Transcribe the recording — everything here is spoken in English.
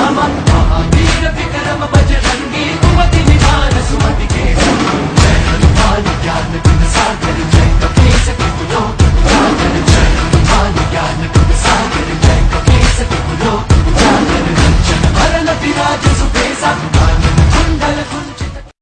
Come on.